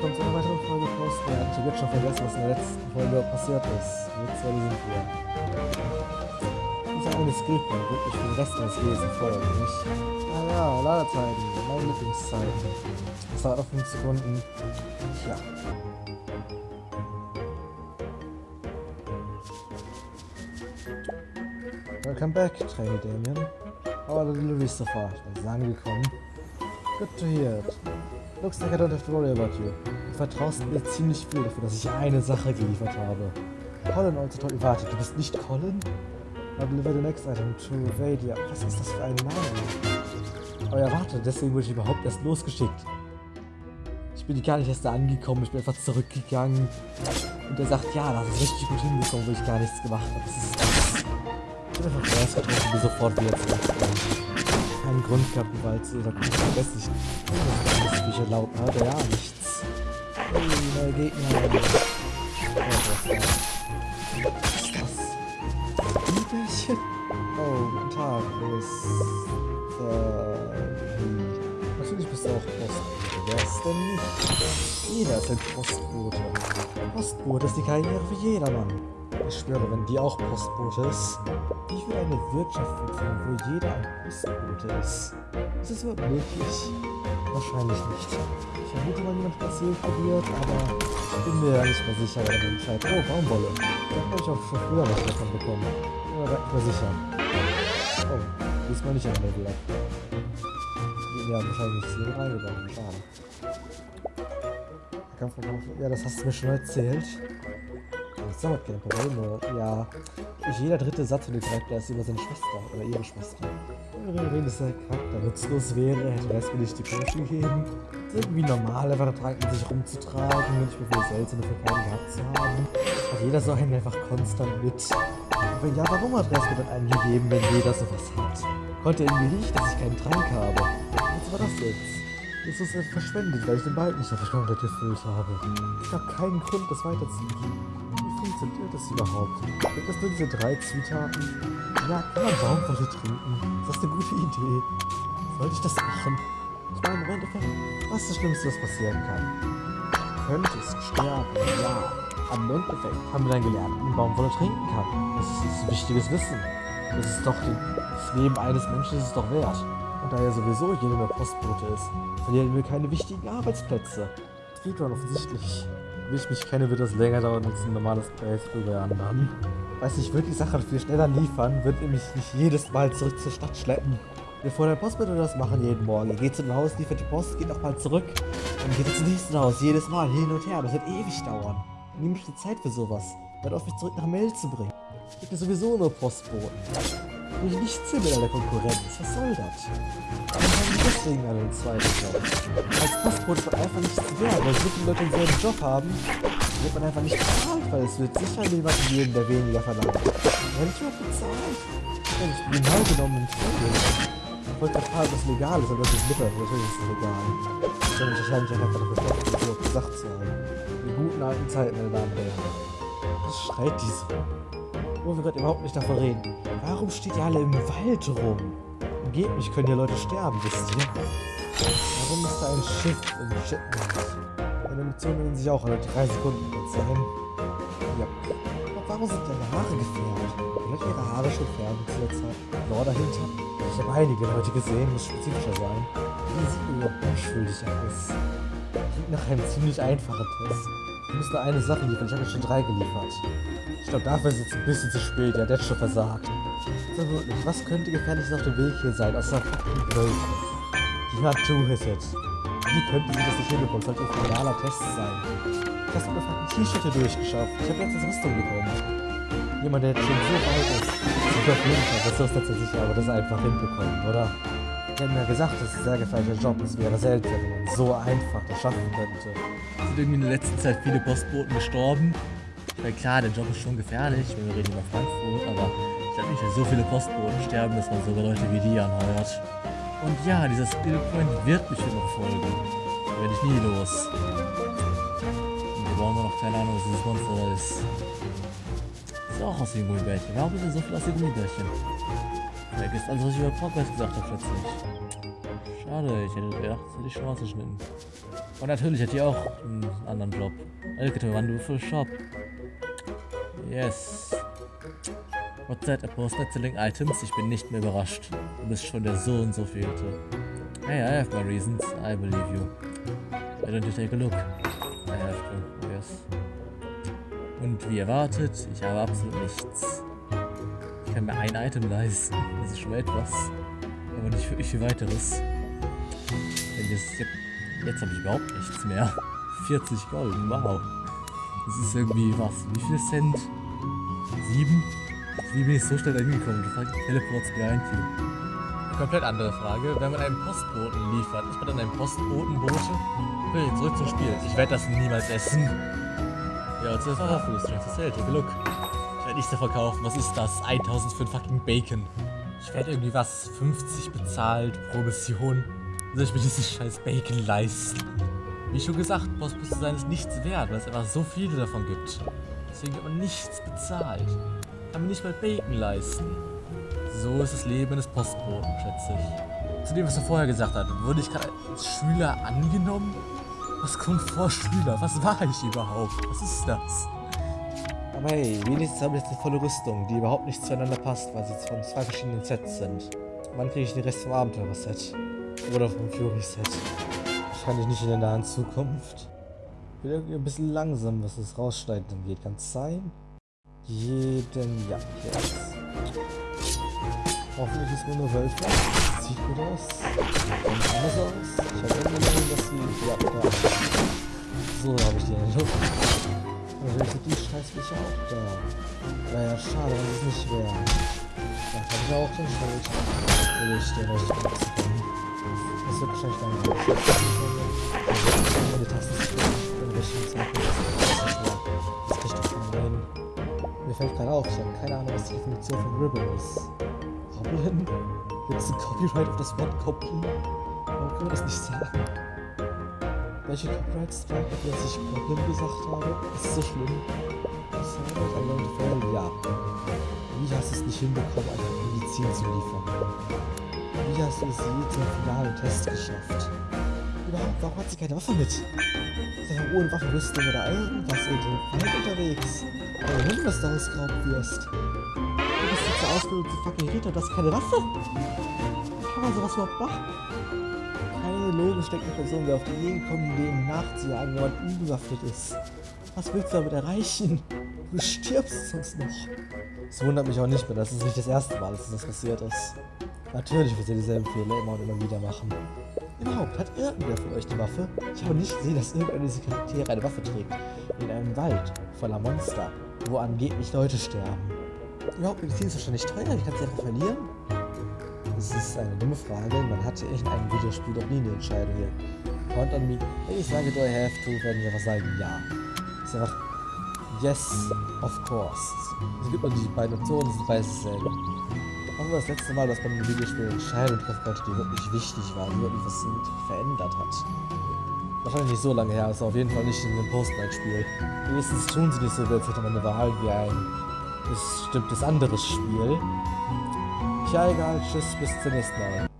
willkommen zu einer weiteren Folge Post. Ja, ich habe jetzt schon vergessen, was in der letzten Folge passiert ist. Jetzt äh, sind wir. Dieser eine Skillpoint wirklich für den Rest meines Lebens feuert mich. Naja, Ladezeiten, meine Lieblingszeiten. Das dauert auf 5 Sekunden. Tja. Welcome back, Trainee Damien. Our delivery so far. Ist angekommen. Good to hear it. Looks like I don't have to worry about you. Du vertraust mir ziemlich viel dafür, dass ich eine Sache geliefert habe. Colin also Warte, du bist nicht Colin? I deliver the next item to Vadia. Was ist das für ein Name? Oh ja, warte, deswegen wurde ich überhaupt erst losgeschickt. Ich bin gar nicht erst da angekommen, ich bin einfach zurückgegangen. Und er sagt, ja, das ist richtig gut hingekommen, wo ich gar nichts gemacht habe. Das ist das. Ich bin einfach erst getroffen, bin sofort wieder zurückgegangen keinen Grund gehabt, die Walze oder kommt vergesse ich. Das ist Bücher laut, hat er ja nichts. Hey, neue Gegner. Oh, was ist das? Biebelchen? Oh, guten Tag, ist. Äh. Natürlich bist du auch Postbote. Wer ist denn nicht? Jeder ist ein Postbote. Postbote ist die Karriere für jedermann. Ich schwöre, wenn die auch Postbote ist, ich will eine Wirtschaft führen, wo jeder ein Postbote ist. Ist das überhaupt möglich? Wahrscheinlich nicht. Ich vermute mal, jemand hat das probiert, aber ich bin mir ja nicht mehr sicher, wer den entscheidet. Oh, Baumwolle. Da habe ich auch schon früher was davon bekommen. Aber da bin mir sicher. Oh, diesmal nicht ein Level up. Ja, wahrscheinlich nicht hier reingegangen. Schade. Ja, das hast du mir schon erzählt. Das dauert kein Problem, ja, jeder dritte Satz von dem Charakter ist über seine Schwester oder ihre Schwester. Wenn das der Charakter nutzlos wäre, hätte er mir nicht die Potion gegeben. Das ist irgendwie normal, einfach Tranken sich rumzutragen nicht mehr viele seltene Verkaufen gehabt zu haben. Hat jeder so einen einfach konstant mit. Aber ja, warum hat Resko dann einen gegeben, wenn jeder sowas hat? Konnte irgendwie nicht, dass ich keinen Trank habe. Was war das jetzt? Jetzt ist es verschwendet, weil ich den Balken nicht auf komplett gefüllt habe. Ich habe keinen Grund, das weiterzugeben funktioniert das überhaupt? Gibt es nur diese drei Zutaten? Ja, kann man Baumwolle trinken? Ist das eine gute Idee? Sollte ich das machen? Ich meine, im Endeffekt, was ist das Schlimmste, was passieren kann? Du könntest sterben, ja. Im Endeffekt haben wir dann gelernt, wie man Baumwolle trinken kann. Das ist, das ist wichtiges Wissen. Das ist doch den, das Leben eines Menschen ist es doch wert. Und da ja sowieso jeder mehr Postbote ist, verlieren wir keine wichtigen Arbeitsplätze. Speedrun offensichtlich wie ich mich kenne, wird das länger dauern als ein normales Playthrough bei anderen. Weiß ich, würde die Sache viel schneller liefern, würde mich nicht jedes Mal zurück zur Stadt schleppen. Bevor der Post würde das machen jeden Morgen. Ihr geht zu dem Haus, liefert die Post, geht nochmal zurück. Dann geht ihr zum nächsten Haus, jedes Mal, hin und her. Das wird ewig dauern. Ich die Zeit für sowas. Hört auf, mich zurück nach Mail zu bringen. Ich bin sowieso nur Postboten. Ich nicht ziemlich an der Konkurrenz. Was soll das? Warum haben die deswegen alle einen zweiten Job? Als Postbote ist man einfach nichts wert, weil so viele Leute denselben Job haben, wird man einfach nicht bezahlt, weil es wird sicher jemanden geben, der weniger verlangt. Wer nicht mal bezahlt? Ja, ich bin genau genommen ein Vogel. Ich wollte erfahren, was legal ist, aber das ist mittlerweile natürlich ist es legal. Ich bin wahrscheinlich einfach dafür betroffen, so gesagt zu haben. Die guten alten Zeiten, meine Damen und Herren. Was schreit diese? Wo wir gerade überhaupt nicht davon reden. Warum steht ihr alle im Wald rum? Umgebt mich, können hier Leute sterben, wisst ihr? Warum ist da ein Schiff im Shipment? Eine Mission nennen sich auch alle drei Sekunden sein. Ja. Aber warum sind deine Haare gefärbt? Vielleicht ihre Haare schon färben zu der Zeit. Lore dahinter. Ich habe einige Leute gesehen, muss spezifischer sein. Die sehen überhaupt unschuldig aus. Klingt nach einem ziemlich einfachen Test. Ich muss nur eine Sache liefern, ich habe schon drei geliefert. Ich glaube, dafür ist es ein bisschen zu spät, ja, der hat schon versagt. So wirklich, was könnte gefährliches auf dem Weg hier sein, außer fucking Wölfe? Die Natur ist jetzt. Wie könnte sie das nicht hinbekommen? Sollte ein finaler Test sein. Ich habe eine fucking T-Shirt hier durchgeschafft. Ich habe jetzt das Rüstung bekommen. Jemand, der jetzt schon so weit ist. Ich auf jeden Fall, das ist tatsächlich aber das einfach hinbekommen, oder? Die haben ja gesagt, das ist ein sehr gefährlicher Job. Es wäre selten, wenn man so einfach das schaffen könnte. Sind irgendwie in der letzten Zeit viele Postboten gestorben. Weil klar, der Job ist schon gefährlich, wenn wir reden über Frankfurt, aber ich glaube nicht, dass so viele Postboten sterben, dass man sogar Leute wie die anheuert. Und ja, dieser Skillpoint wird mich noch folgen. Da werde ich nie los. Und wir brauchen noch keine Ahnung, was dieses Monster da ist. Ist auch aus dem Gummibärchen. Warum ist denn so viel aus dem Gummibärchen? Vergesst alles, was ich über Progress gesagt habe, plötzlich. Schade, ich hätte gedacht, das hätte ich schon ausgeschnitten. Und natürlich hat die auch einen anderen Job. Welcome to Wonderful Shop. Yes. What's that? A post not selling items? Ich bin nicht mehr überrascht. Du bist schon der so und so vielte. Hey, I have my reasons. I believe you. Why don't you take a look? I have to, yes. Und wie erwartet, ich habe absolut nichts. Ich kann mir ein Item leisten. Das ist schon etwas. Aber nicht wirklich viel weiteres. Denn jetzt, jetzt habe ich überhaupt nichts mehr. 40 Gold, wow. Das ist irgendwie was? Wie viel Cent? Sieben? Wie bin ich so schnell da hingekommen? Das war Teleports behind you. Komplett andere Frage. Wenn man einen Postboten liefert, ist man dann ein Postbotenbote? Okay, zurück zum Spiel. Ich werde das niemals essen. Ja, und zuerst war Food Strength Sale. Take a look. Ich werde nichts davon kaufen. Was ist das? 1000 für ein fucking Bacon. Ich werde irgendwie was 50 bezahlt pro Mission. Soll ich mir diesen scheiß Bacon leisten? Wie schon gesagt, Postbote sein ist nichts wert, weil es einfach so viele davon gibt. Deswegen wird man nichts bezahlt. Kann man nicht mal Bacon leisten. So ist das Leben eines Postboten, schätze ich. Zu dem, was er vorher gesagt hat, wurde ich gerade als Schüler angenommen? Was kommt vor Schüler? Was war ich überhaupt? Was ist das? Aber hey, wenigstens habe ich jetzt eine volle Rüstung, die überhaupt nicht zueinander passt, weil sie von zwei verschiedenen Sets sind. Wann kriege ich den Rest vom Abenteurer-Set? Oder vom Fury-Set? Wahrscheinlich nicht in der nahen Zukunft. Ich bin irgendwie ein bisschen langsam, was das Rausschneiden angeht. Kann es sein? Jeden... Ja, jetzt. Hoffentlich ist nur Wölfe. Sieht gut aus. Sieht anders aus. Ich habe irgendwie gesehen, dass sie... Ja, ja. So habe ich die in der Luft. Natürlich sind die Scheißviecher auch da. Naja, schade, dass es nicht wäre. Da habe ich auch den Schild. Will ich den euch benutzen. Das wird wahrscheinlich dann gut. Meine Tasten zu in welchem Zeitpunkt das doch von rein. Mir fällt gerade auf, ich habe keine Ahnung, was die Definition von Ribbon ist. Goblin? Gibt es ein Copyright auf das Wort Goblin? Warum können wir das nicht sagen? Welche Copyrights tragen, dass ich Goblin gesagt habe? Das ist so schlimm. Das ist halt ein Leute Fälle, ja. Wie hast du es nicht hinbekommen, einfach Medizin zu liefern? Wie hast du es je zum finalen Test geschafft? Überhaupt, warum hat sie keine Waffe mit? Ist einfach ohne Waffenrüstung oder irgendwas in dem Wald unterwegs? Oder wenn du das da ausgeraubt wirst? Du bist jetzt ausgebildet zu fucking Ritter, du hast keine Waffe? Kann man sowas überhaupt machen? Keine logisch denkende Person wäre auf die Idee gekommen, dem nachzujagen, wenn man unbewaffnet ist. Was willst du damit erreichen? Du stirbst sonst noch. Es wundert mich auch nicht mehr, das ist nicht das erste Mal, dass das passiert ist. Natürlich wird sie dieselben Fehler immer und immer wieder machen. Überhaupt, hat irgendwer von euch eine Waffe? Ich habe nicht gesehen, dass irgendeiner dieser Charaktere eine Waffe trägt. In einem Wald voller Monster, wo angeblich Leute sterben. Überhaupt, Medizin ist wahrscheinlich teuer, ich kann sie einfach verlieren. Das ist eine dumme Frage, man hatte in einem Videospiel doch nie eine Entscheidung hier. Count on me. Wenn ich sage, do I have to, werden wir einfach sagen, ja. Das ist einfach, yes, of course. Es gibt nur die beiden Optionen, das sind beides dasselbe. War das letzte Mal, dass man einem Videospiel treffen konnte, die wirklich wichtig war, die wirklich was verändert hat? Wahrscheinlich nicht so lange her, ist auf jeden Fall nicht in einem Post-Night-Spiel. Wenigstens tun sie nicht so, als hätte man eine Wahl wie ein bestimmtes anderes Spiel. Ja, egal, tschüss, bis zum nächsten Mal.